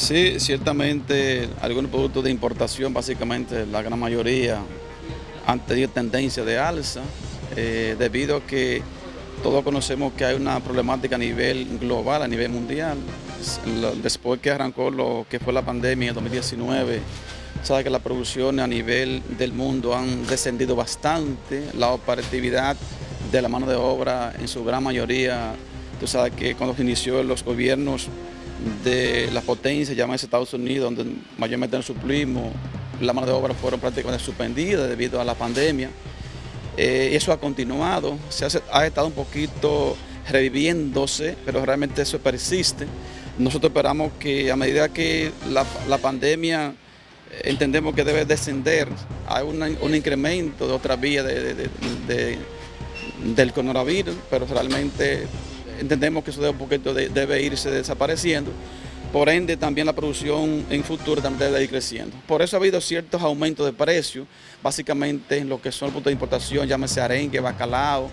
Sí, ciertamente algunos productos de importación, básicamente la gran mayoría, han tenido tendencia de alza, eh, debido a que todos conocemos que hay una problemática a nivel global, a nivel mundial. Después que arrancó lo que fue la pandemia en 2019, sabe que las producciones a nivel del mundo han descendido bastante, la operatividad de la mano de obra en su gran mayoría, tú sabes que cuando se inició los gobiernos de las potencias, llámese Estados Unidos, donde mayormente suplimos, la mano de obra fueron prácticamente suspendidas debido a la pandemia. Eh, eso ha continuado, se ha, estado un poquito reviviéndose, pero realmente eso persiste. Nosotros esperamos que a medida que la, pandemia entendemos que debe descender, hay un incremento de otra vía del coronavirus, pero realmente entendemos que eso debe, poquito debe irse desapareciendo. Por ende, también la producción en futuro también debe ir creciendo. Por eso ha habido ciertos aumentos de precios, básicamente en lo que son los puntos de importación, llámese arenque, bacalao,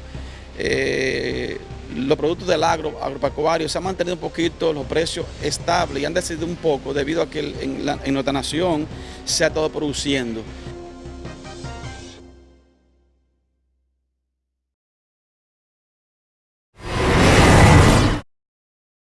eh, los productos del agro, agropecuario, se han mantenido un poquito los precios estables y han decidido un poco debido a que en, en nuestra nación se ha estado produciendo.